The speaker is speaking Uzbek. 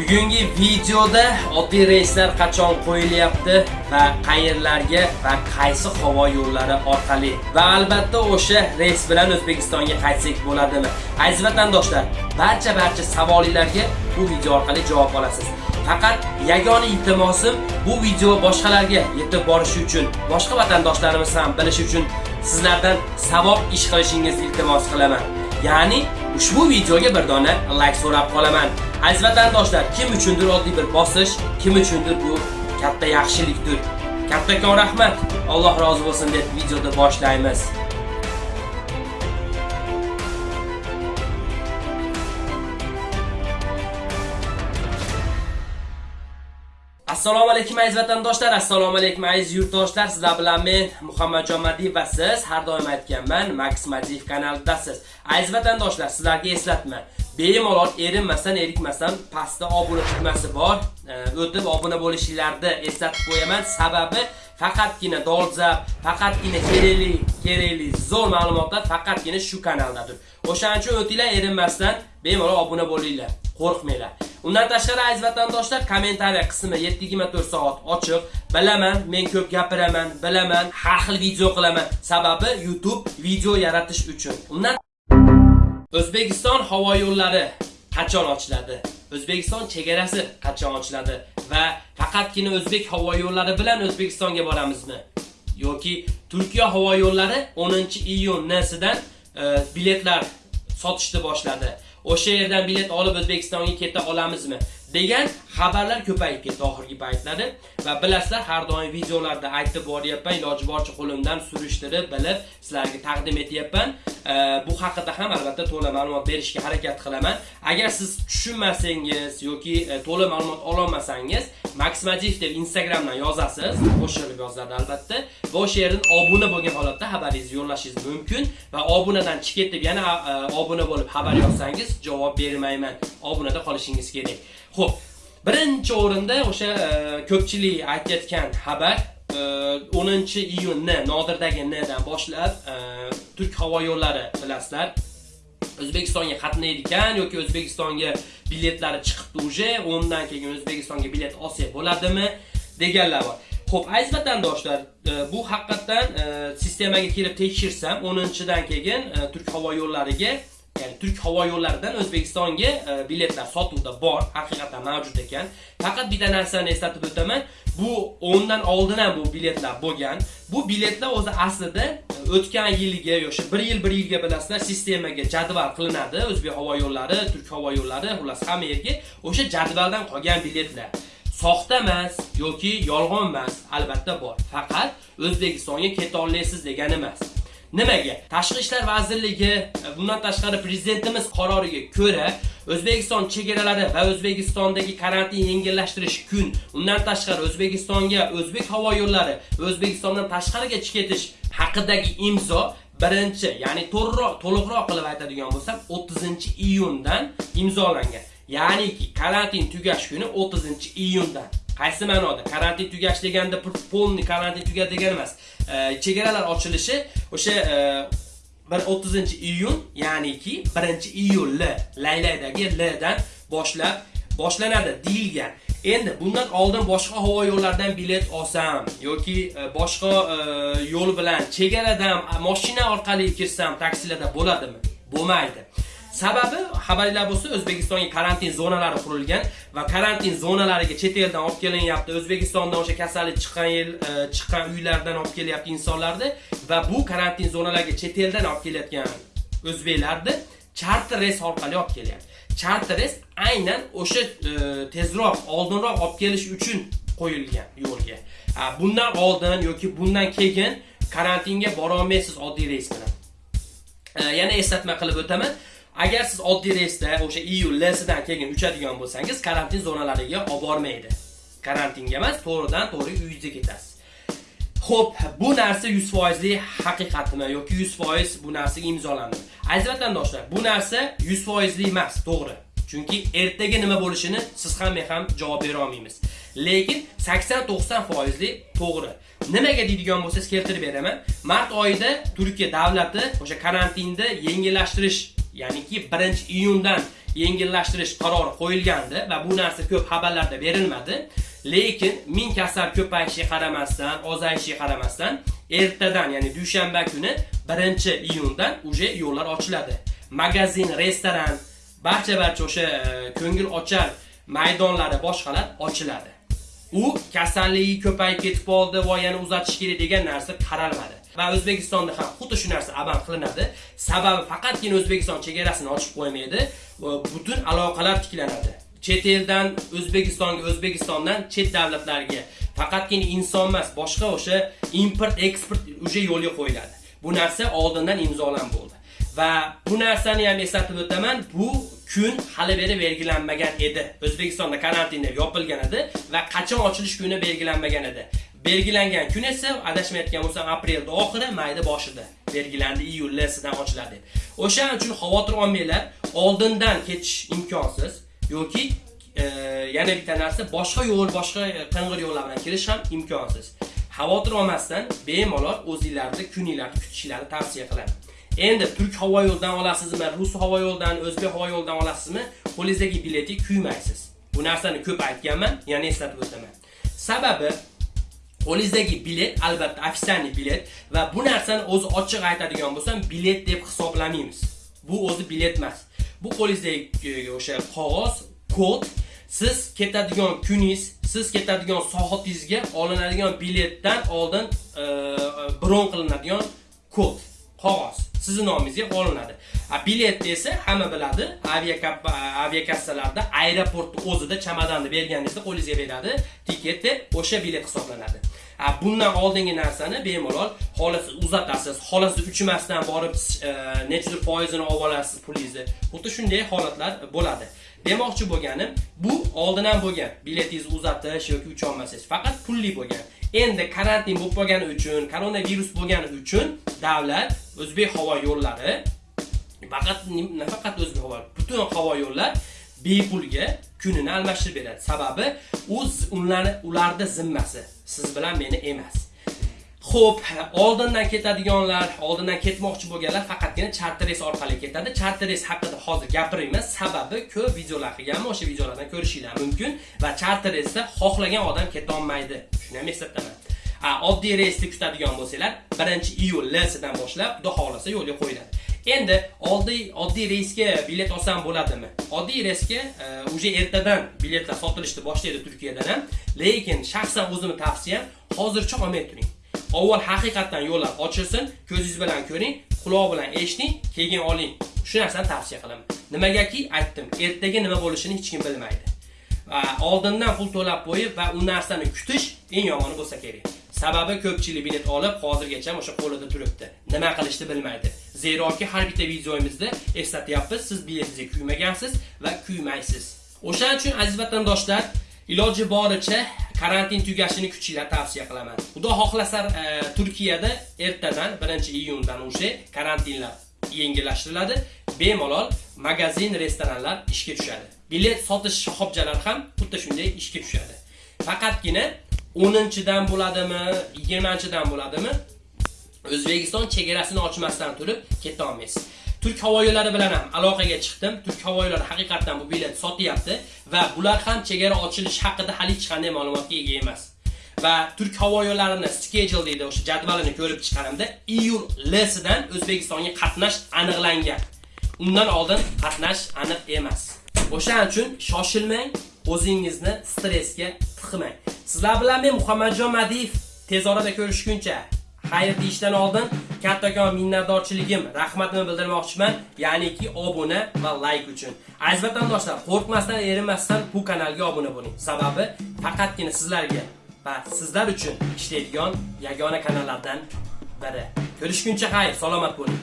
Bugungi videoda oddiy reyslar qachon qo'yilyapti va qayerlarga va qaysi havo yo'llari orqali va albatta o'sha reys bilan O'zbekistonga qaytsak bo'ladimi? Aziz vatandoshlar, barcha barcha savolingizlarga bu video orqali javob olasiz. Faqat yagona iltimosim bu video boshqalarga yetib borishi uchun, boshqa vatandoshlarimiz ham bilishi uchun sizlardan savob ish qilishingizni iltimos qilaman. Ya'ni ushbu videoga bir dona like so'rab qolaman. Aziz vatandoshlar, kim uchundir oddiy bir bosish, kim uchundir bu katta yaxshilikdir. Kattakon rahmat. Alloh rozi bo'lsin deb videoda boshlaymiz. Assalomu alaykum aziz vatandoshlar, assalomu alaykum aziz yurtdoshlar. Sizlar bilan men Muhammadjon Madiyev va siz har doim aytganman, Max Madiyev kanalidasiz. Aziz vatandoshlar, sizlarga eslatma. Bemalol erinmasdan, erikmasdan pastda obuna tugmasi bor. O'tib obuna bo'lishinglarni eslatib qo'yaman. Sababi faqatgina dolzarb, faqatgina kerakli, kerakli zo'r ma'lumotlar faqatgina shu kanaldadir. O'shaning uchun o'tinglar erinmasdan bemalol obuna bo'linglar. Qo'rqmanglar. Undan tashqari aziz vatandoshlar, kommentariya qismi 724 soat ochiq. Bilaman, men ko'p gapiraman, bilaman, har xil video qilaman. Sababi YouTube video yaratish uchun. Undan O'zbekiston havo yo'llari qachon ochiladi? O'zbekiston chegarasi qachon ochiladi? Va faqatgina o'zbek havo yo'llari bilan O'zbekistonga boramizmi? Yoki Turkiya havo yo'llari 10-iyundan e, biletlar sotishni boshladi. o'sha yerdan bilet olib O'zbekistonga keta olamizmi degan xabarlar ko'payib ketdi oxirgi paytlarda va bilasizlar har doim videolarda aytib boryapman iloji boricha qo'limdan surishtirib bilib sizlarga taqdim etyapman. Bu haqida ham albatta to'la ma'lumot berishga harakat qilaman. Agar siz tushunmasangiz yoki e, to'la ma'lumot ololmasangiz Max Majif deb Instagramdan yozasiz. Qo'shilib yozadi albatta. Va o'sha yerdan obuna bo'lgan holatda xabaringizni yo'llashingiz mumkin va obunadan chiqib ketib yana e, obuna bo'lib xabar yozsangiz javob bermayman. Obunada qolishingiz kerak. Xo'p, birinchi o'rinda o'sha e, ko'pchilik aytayotgan xabar e, 10-iyunni Nodirdagi Ndan boshlab e, Turk havo yo'llari bilasizlar O'zbekistonga qatnaydigan yoki O'zbekistonga biletlari chiqibdi uje, undan keyin O'zbekistonga bilet olsak bo'ladimi deganlar bor. Xo'p, aziz vatandoshlar, bu haqiqatdan sistemaga kirib tekshirsam, 10-dan keyin Turk havo yo'llariga ya'ni Turk havo yo'llaridan O'zbekistonga e, biletlar sotuvda bor, haqiqatan mavjud ekan. Faqat bitta narsani eslatib o'taman. Bu o'ndan oldin ham bu biletlar bo'lgan. Bu biletlar o'zi aslida e, o'tgan yilga yoki 1 yil 1 yilga bilasizlar sistemaga jadval qilinadi. O'zbek havo yo'llari, Turk havo yo'llari, xullas hamma yerga o'sha jadvaldan qolgan biletlar. soxta emas yoki yolg'on emas, albatta bor. Faqat O'zbekistonga keta olasiz degani emas. Nimaga? Tashqi ishlar vazirligi e, bundan tashqari prezidentimiz qaroriga ko'ra O'zbekiston chegaralari va O'zbekistondagi karantin yengillashtirish kun, undan tashqari O'zbekistonga o'zbek havo yo'llari O'zbekistondan tashqariga chiqib ketish haqidagi imzo birinchi, ya'ni to'g'riroq, to'liqroq qilib aytadigan bo'lsam 30-iyundan imzolangan. Ya'niki karantin tugash kuni 30-iyundan. Qaysi ma'noda? Karantin tugash deganda полный karantin tugadi degani emas. E, chegaralar ochilishi o'sha e, bir 30 iyun ya'niki 1 iyul laylaydagi ldan dan boshlab boshlanadi deyilgan endi bundan oldin boshqa havo yo'llaridan bilet olsam yoki e, boshqa yo'l bilan chegaradan mashina orqali kirsam taksilarda bo'ladimi bo'lmaydi Sababi xabarlar bo'lsa O'zbekistonga karantin zonalari qurilgan va karantin zonalariga chet eldan olib kelinyapti. O'zbekistondan o'sha kasallik chiqqan yil e, chiqqan uylardan olib kelyapti insonlarni va bu karantin zonalariga chet eldan olib kelayotgan o'zbeklarni charter reys orqali olib kelyapti. Charter reys aynan o'sha e, tezroq, oldinroq olib kelish uchun qo'yilgan yo'lga. Bundan oldin yoki bundan keyin karantinga bora olmaysiz oddiy reys bilan. E, yana eslatma qilib o'taman. Agar siz oddiy reysda o'sha iyul lsidan keyin uchadigan bo'lsangiz, karantin zonalariga olib bormaydi. Karantinga emas, to'g'ridan to'g'ri uyingizga ketasiz. Xo'p, bu narsa 100% haqiqatmi yoki 100% bu narsaga imzolandi? Aziz vatandoshlar, bu narsa 100% emas, to'g'ri. Chunki ertaga nima bo'lishini siz ham men ham javob bera olmaymiz. Lekin 80-90% to'g'ri. Nimaga deydigan bo'lsangiz keltirib beraman. Mart oyida Turkiya davlati o'sha karantinni yengillashtirish ya'niki 1 iyundan yengillashtirish qarori qo'yilgandi va bu narsa ko'p xabarlarda berilmadi. Lekin ming kasal ko'payishiga qaramasdan, ozayishiga qaramasdan, ertadan, ya'ni dushanba kuni 1-iyundan uje yo'llar ochiladi. Magazin, restoran, barcha barcha o'sha e, ko'ngil ochar maydonlari boshqalar ochiladi. U kasalligi ko'payib ketib qoldi va yana uzatish kerak degan narsa qaralmadi. Va O'zbekistonda ham xuddi shu narsa amal qilinadi. Sababi faqatgina O'zbekiston chegarasini ochib qo'ymaydi, butun aloqalar tiklanadi. Chet eldan O'zbekistonga, O'zbekistondan chet davlatlarga faqatgina inson emas, boshqa o'sha import, eksport uje yo'lga qo'yiladi. Bu narsa oldindan imzolan bo'ldi. Va bu narsani ham eslatib o'taman, bu kun hali beri belgilanmagan edi. O'zbekistonda karantin deb yopilgan edi va qachon ochilish kuni belgilanmagan edi. Belgilangan kun esa adashmayotgan bo'lsam aprelni oxiri, mayda boshida belgilandi, iyuldan ochiladi. O'shaning uchun xavotir olmanglar, oldindan ketish imkonsiz yoki e, yana bitta narsa boshqa yo'l, boshqa qing'ir yo'llar bilan kirish ham imkonsiz. Xavotir olmasdan bemalol o'zinglarni kuninglarni kutishinglarni tavsiya qilaman. Endi Turk havo yo'lidan olasizmi, Rus havo yo'lidan, O'zbek havo yo'lidan olasizmi, qo'lingizdagi biletni kuymaysiz. Bu narsani ko'p aytganman, yana eslatib o'taman. Sababi qo'lingizdagi bilet albatta официальный bilet va bu narsani o'zi ochiq aytadigan bo'lsam, bilet deb hisoblamaymiz. Bu o'zi bilet emas. Bu qo'lingizdagi o'sha qog'oz, kod siz ketadigan kuningiz, siz ketadigan soatingizga olinadigan biletdan oldin e, e, bron qilinadigan kod, qog'oz. sizni nomingizga olinadi. A bilet esa hamma biladi, aviakassalarda aeroportni o'zida chamadonni berganingizda qo'lingizga beradi, tiket deb o'sha bilet hisoblanadi. A bundan oldingi narsani bemalol xohlasiz uzatasiz, xohlasiz uchmasdan borib e, nechadir foizini olib olasiz pulingizni. Xuddi shunday holatlar bo'ladi. Demoqchi bo'lganim, bu oldindan bo'lgan biletingizni uzatish yoki ucha olmasangiz, faqat pulli bo'lgan. Endi karantin bo'lib qolgani uchun, koronavirus bo'lgani uchun davlat O'zbek havo yo'llari faqat nafaqat O'zbek havo, butun havo yo'llar bepulga kunini almashtirib beradi. Sababi o'z ularni ularda zimmasi, siz bilan meni emas. Xo'p, oldindan ketadiganlar, oldindan ketmoqchi bo'lganlar faqatgina charter reys orqali ketadi. Charter reys haqida hozir gapirmayman, sababi ko'p videolar qilganman, o'sha videolardan ko'rishinglar mumkin va charter reysda xohlagan odam keta olmaydi. Shuni ham eslataman. A, oddiy reysni kutadigan bo'lsanglar, 1-iyul lsidan boshlab, xudo xolasa yo'lga qo'yiladi. Endi oddiy oddiy reysga bilet olsam bo'ladimi? Oddiy reysga uje ertadan biletlar sotilishni boshlaydi Turkiyadan ham, lekin shaxsan o'zimni tavsiyam hozircha olmay turing. Avval haqiqatdan yo'llar ochilsin, ko'zingiz bilan ko'ring, quloq bilan eshiting, keyin oling. Shu narsani tavsiya qilaman. Nimagaki aytdim, ertaga nima bo'lishini hech kim bilmaydi. Oldindan pul to'lab qo'yib va u narsani kutish eng yomoni bo'lsa kerak. Sababi ko'pchilik bilet olib, hozirgacha o'sha qo'lida turibdi. Nima qilishni bilmaydi. Zeroki har bitta videoyimizda eslatyapmiz, siz biletingizga kuymagansiz va kuymaysiz. O'shaning uchun aziz vatandoshlar, iloji boricha karantin tugashini kuchinglar tavsiya qilaman. Xudo xohlasa e, Turkiyada ertadan 1-iyundan o'sha karantinlar yengillashtiriladi. Bemalol magazin, restoranlar ishga tushadi. Bilet sotish shoxobchalari ham xuddi shunday ishga tushadi. Faqatgina 10-dan bo'ladimi, 20-dan bo'ladimi? O'zbekiston chegarasini ochmasdan turib keta olmaysiz. Turk havo yo'llari bilan ham aloqaga chiqdim. Turk havo yo'llari haqiqatan bu bilet sotyapti va bular ham chegara ochilishi haqida hali hech qanday ma'lumotga ega emas. Va Turk havo yo'llarini schedule deydi, o'sha jadvalini ko'rib chiqqanimda iyul lsidan O'zbekistonga qatnash aniqlangan. Undan oldin qatnash aniq emas. O'shaning uchun shoshilmang, o'zingizni stressga tiqmang. Sizlar bilan men Muhammadjon Madiyev tez orada ko'rishguncha xayr deyishdan oldin kattakon minnatdorchiligim, rahmatimni bildirmoqchiman, ya'niki obuna va like uchun. Aziz vatandoshlar, qo'rqmasdan, erinmasdan bu kanalga obuna bo'ling. Sababi faqatgina sizlarga va sizlar uchun ishlaydigan yagona kanallardan biri. Ko'rishguncha xayr, salomat bo'ling.